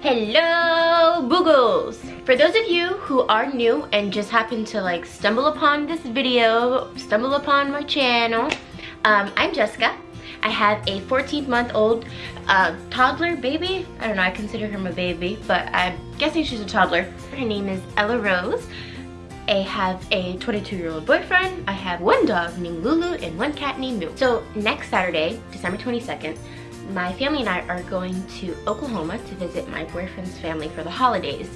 Hello, Boogles! For those of you who are new and just happen to like stumble upon this video, stumble upon my channel, um, I'm Jessica. I have a 14 month old uh, toddler baby. I don't know, I consider her my baby, but I'm guessing she's a toddler. Her name is Ella Rose. I have a 22 year old boyfriend. I have one dog named Lulu and one cat named Moo. So next Saturday, December 22nd, my family and I are going to Oklahoma to visit my boyfriend's family for the holidays.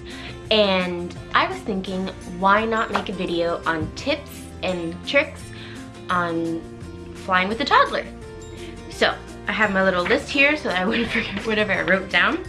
And I was thinking, why not make a video on tips and tricks on flying with a toddler? So I have my little list here so that I wouldn't forget whatever I wrote down.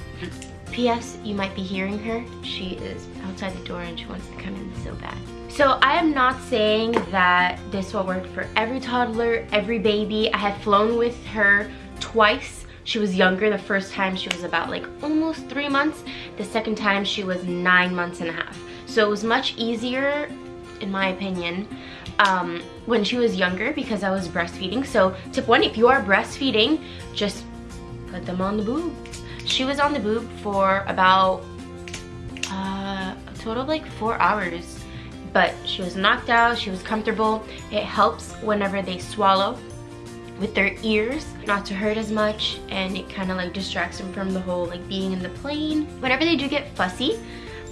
P.S. You might be hearing her. She is outside the door and she wants to come in so bad. So I am not saying that this will work for every toddler, every baby. I have flown with her twice she was younger the first time she was about like almost three months the second time she was nine months and a half so it was much easier in my opinion um, when she was younger because I was breastfeeding. So tip one if you are breastfeeding just put them on the boob. She was on the boob for about uh, a total of like four hours but she was knocked out she was comfortable. It helps whenever they swallow with their ears not to hurt as much and it kind of like distracts them from the whole like being in the plane. Whenever they do get fussy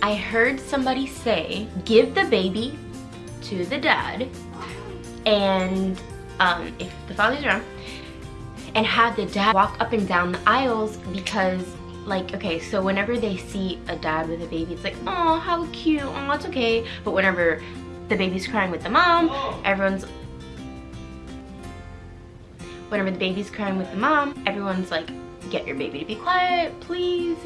I heard somebody say give the baby to the dad and um, if the father's around and have the dad walk up and down the aisles because like okay so whenever they see a dad with a baby it's like oh how cute oh it's okay but whenever the baby's crying with the mom everyone's whenever the baby's crying with the mom, everyone's like, get your baby to be quiet, please.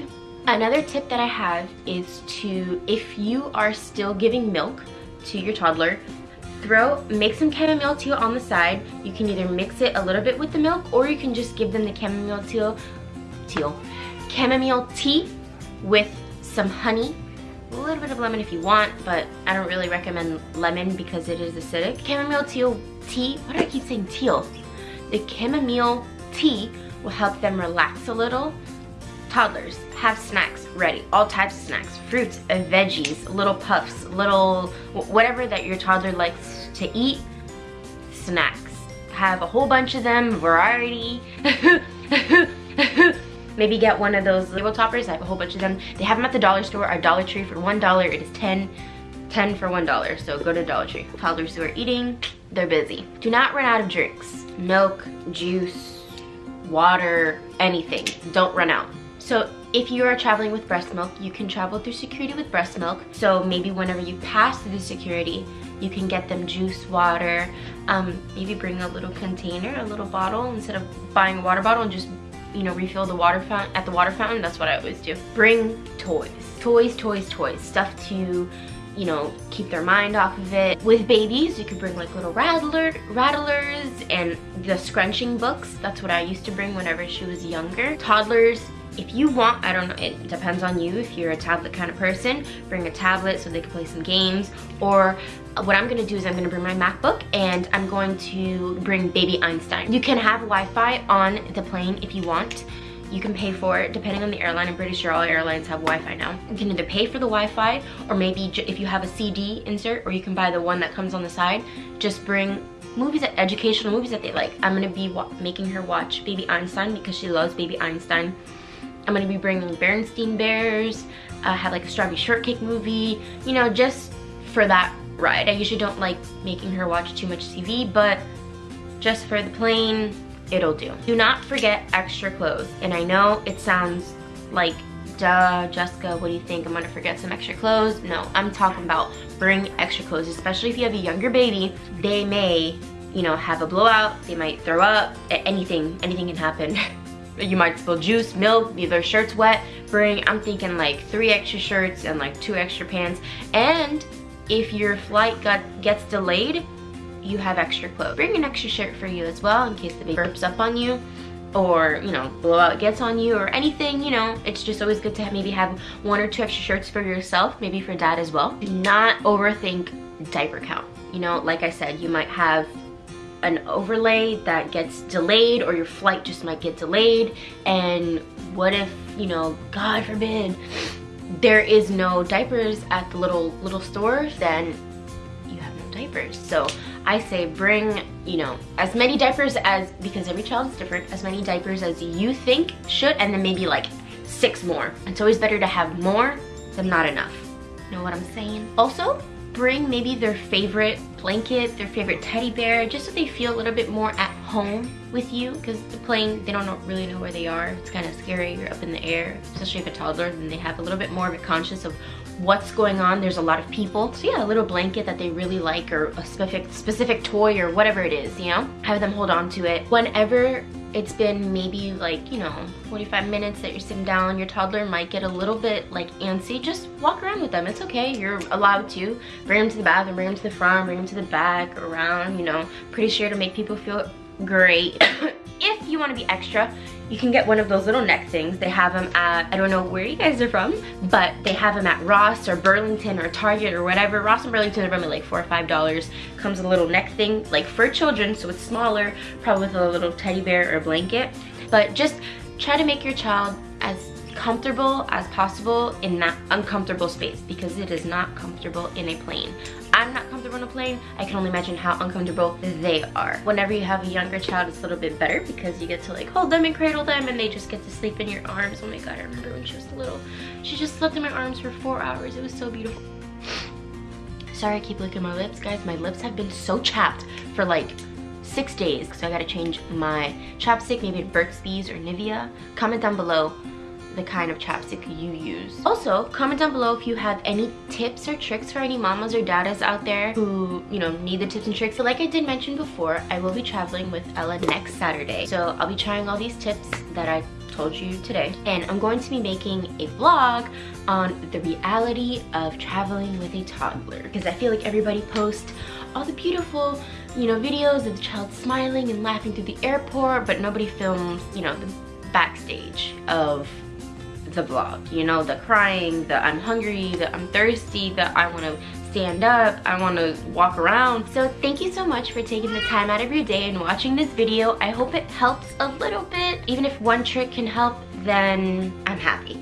Another tip that I have is to, if you are still giving milk to your toddler, throw, make some chamomile tea on the side. You can either mix it a little bit with the milk or you can just give them the chamomile tea, teal, chamomile tea with some honey a little bit of lemon if you want, but I don't really recommend lemon because it is acidic. Chamomile teal tea, why do I keep saying teal? The chamomile tea will help them relax a little. Toddlers, have snacks ready. All types of snacks, fruits, and veggies, little puffs, little, whatever that your toddler likes to eat, snacks. Have a whole bunch of them, variety. Maybe get one of those label toppers. I have a whole bunch of them. They have them at the dollar store or Dollar Tree for $1. It is 10 10 for $1. So go to Dollar Tree. Toddlers who are eating, they're busy. Do not run out of drinks milk, juice, water, anything. Don't run out. So if you are traveling with breast milk, you can travel through security with breast milk. So maybe whenever you pass through the security, you can get them juice, water, um, maybe bring a little container, a little bottle, instead of buying a water bottle and just, you know, refill the water fountain at the water fountain. That's what I always do. Bring toys. Toys, toys, toys. Stuff to you know, keep their mind off of it. With babies, you could bring like little rattler, rattlers and the scrunching books. That's what I used to bring whenever she was younger. Toddlers, if you want, I don't know, it depends on you. If you're a tablet kind of person, bring a tablet so they can play some games. Or what I'm gonna do is I'm gonna bring my MacBook and I'm going to bring baby Einstein. You can have Wi-Fi on the plane if you want you can pay for it depending on the airline. I'm pretty sure all airlines have Wi-Fi now. You can either pay for the Wi-Fi or maybe if you have a CD insert or you can buy the one that comes on the side. Just bring movies, educational movies that they like. I'm gonna be making her watch Baby Einstein because she loves Baby Einstein. I'm gonna be bringing Berenstain Bears, uh, have like a Strawberry Shortcake movie, you know, just for that ride. I usually don't like making her watch too much TV, but just for the plane, it'll do. Do not forget extra clothes. And I know it sounds like, duh, Jessica, what do you think? I'm gonna forget some extra clothes? No, I'm talking about bring extra clothes, especially if you have a younger baby. They may, you know, have a blowout, they might throw up, anything, anything can happen. you might spill juice, milk, leave their shirts wet. Bring, I'm thinking like three extra shirts and like two extra pants. And if your flight got gets delayed, you have extra clothes. Bring an extra shirt for you as well in case the baby burps up on you. or you know blowout gets on you or anything you know it's just always good to maybe have one or two extra shirts for yourself maybe for dad as well do not overthink diaper count you know like i said you might have an overlay that gets delayed or your flight just might get delayed. And what if you know god forbid there is no diapers at the little little store then you have no diapers. So i say bring you know as many diapers as because every child is different as many diapers as you think should and then maybe like six more. It's always better to have more than not enough. You know what i'm saying? Also bring maybe their favorite blanket, their favorite teddy bear, just so they feel a little bit more at home with you because the plane, they don't really know where they are. It's kind of scary, you're up in the air, especially if a toddler, then they have a little bit more of a conscious of what's going on. There's a lot of people. So yeah, a little blanket that they really like or a specific, specific toy or whatever it is, you know? Have them hold on to it. Whenever it's been maybe like, you know, 45 minutes that you're sitting down, your toddler might get a little bit like antsy, just walk around with them. It's okay, you're allowed to. Bring them to the bathroom, bring them to the front, bring them to the back, around, you know. Pretty sure to make people feel great. if you want to be extra, you can get one of those little neck things. They have them at, I don't know where you guys are from, but they have them at Ross or Burlington or Target or whatever. Ross and Burlington are probably like four or five dollars. Comes a little neck thing, like for children, so it's smaller, probably with a little teddy bear or blanket. But just try to make your child as comfortable as possible in that uncomfortable space because it is not comfortable in a plane. I'm not in a plane. I can only imagine how uncomfortable they are. Whenever you have a younger child, it's a little bit better because you get to like hold them and cradle them and they just get to sleep in your arms. Oh my God, I remember when she was little. She just slept in my arms for four hours. It was so beautiful. Sorry, I keep licking my lips, guys. My lips have been so chapped for like six days. So I gotta change my chapstick, maybe Burt's Bees or Nivea. Comment down below the kind of chapstick you use. Also, comment down below if you have any tips or tricks for any mamas or dadas out there who, you know, need the tips and tricks. So like I did mention before, I will be traveling with Ella next Saturday. So I'll be trying all these tips that I told you today. And I'm going to be making a vlog on the reality of traveling with a toddler. Because I feel like everybody posts all the beautiful, you know, videos of the child smiling and laughing through the airport, but nobody films, you know, the backstage of the vlog. You know, the crying, the I'm hungry, the I'm thirsty, the I want to stand up, I want to walk around. So thank you so much for taking the time out of your day and watching this video. I hope it helps a little bit. Even if one trick can help, then I'm happy.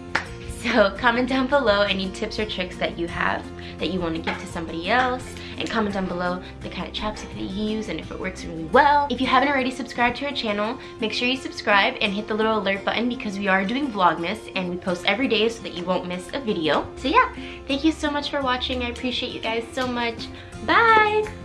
So comment down below any tips or tricks that you have that you want to give to somebody else and comment down below the kind of chapstick that you use and if it works really well. If you haven't already subscribed to our channel, make sure you subscribe and hit the little alert button because we are doing Vlogmas and we post every day so that you won't miss a video. So yeah, thank you so much for watching. I appreciate you guys so much. Bye!